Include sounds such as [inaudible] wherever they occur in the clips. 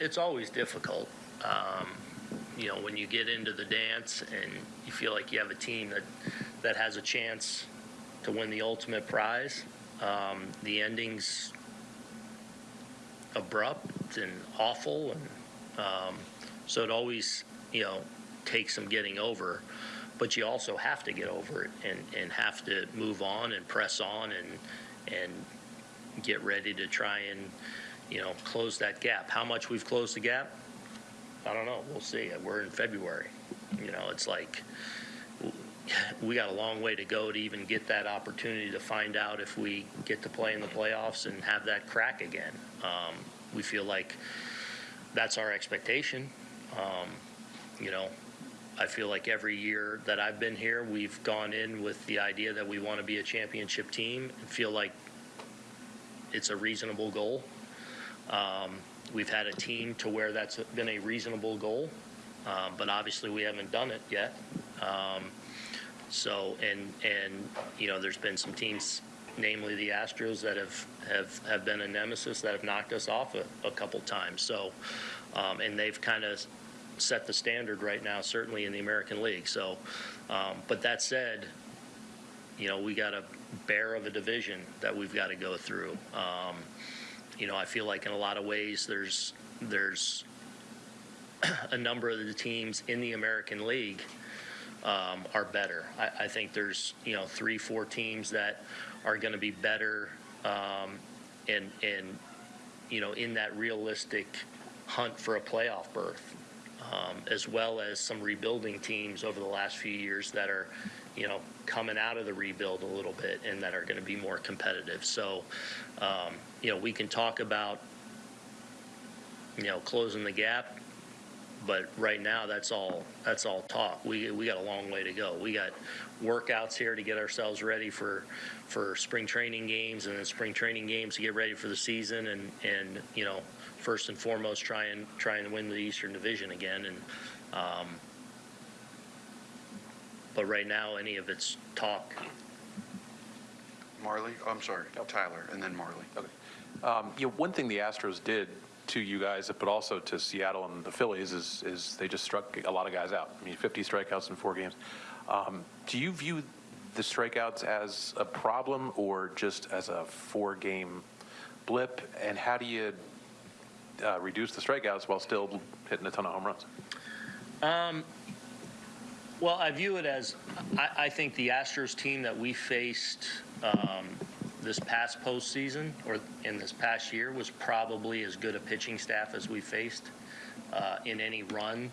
it's always difficult. Um, you know, when you get into the dance and you feel like you have a team that, that has a chance to win the ultimate prize, um, the ending's abrupt and awful, and um, so it always, you know, takes some getting over. But you also have to get over it and, and have to move on and press on and and get ready to try and, you know, close that gap. How much we've closed the gap, I don't know. We'll see. We're in February. You know, it's like we got a long way to go to even get that opportunity to find out if we get to play in the playoffs and have that crack again. Um, we feel like that's our expectation. Um, you know, I feel like every year that I've been here, we've gone in with the idea that we want to be a championship team and feel like it's a reasonable goal. Um, we've had a team to where that's been a reasonable goal, um, but obviously we haven't done it yet. Um, so, and, and, you know, there's been some teams, namely the Astros, that have, have, have been a nemesis that have knocked us off a, a couple times. So, um, and they've kind of set the standard right now, certainly in the American League. So, um, but that said, you know, we got a bear of a division that we've got to go through. Um, you know, I feel like in a lot of ways there's there's [clears throat] a number of the teams in the American League um, are better. I, I, think there's you know three, four teams that are going to be better um, and and you know in that realistic hunt for a playoff berth, um, as well as some rebuilding teams over the last few years that are you know coming out of the rebuild a little bit and that are going to be more competitive. So um, you know we can talk about you know closing the gap but right now that's all that's all talk. We we got a long way to go. We got workouts here to get ourselves ready for for spring training games and then spring training games to get ready for the season and and you know first and foremost try and try and win the Eastern Division again and um, but right now any of it's talk. Marley, oh, I'm sorry, Tyler, and then Marley. Okay. Um, You know, one thing the Astros did to you guys, but also to Seattle and the Phillies, is, is they just struck a lot of guys out. I mean, 50 strikeouts in four games. Um, Do you view the strikeouts as a problem or just as a four-game blip? And how do you uh, reduce the strikeouts while still hitting a ton of home runs? Well, I view it as I, I think the Astros team that we faced um, this past postseason or in this past year was probably as good a pitching staff as we faced uh, in any run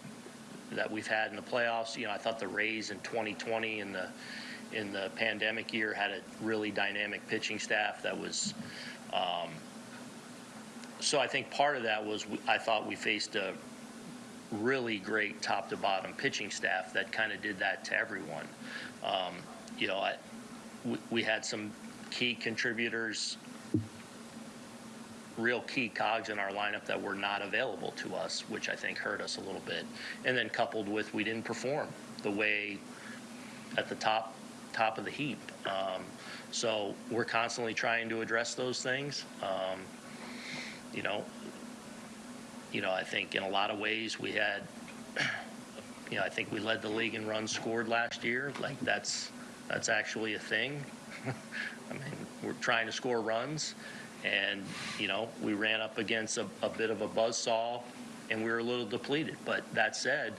that we've had in the playoffs. You know, I thought the Rays in 2020 in the in the pandemic year had a really dynamic pitching staff that was. Um, so I think part of that was I thought we faced a really great top to bottom pitching staff that kind of did that to everyone. Um, you know, I, we, we had some key contributors, real key cogs in our lineup that were not available to us, which I think hurt us a little bit. And then coupled with we didn't perform the way at the top top of the heap. Um, so we're constantly trying to address those things. Um, you know, you know, I think in a lot of ways we had, you know, I think we led the league in runs scored last year. Like that's that's actually a thing. [laughs] I mean, we're trying to score runs, and you know, we ran up against a, a bit of a buzzsaw, and we were a little depleted. But that said,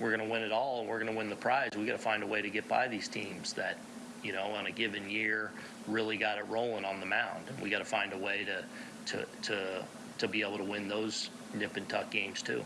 we're going to win it all, and we're going to win the prize. We got to find a way to get by these teams that, you know, on a given year really got it rolling on the mound, and we got to find a way to to to to be able to win those nip and tuck games too.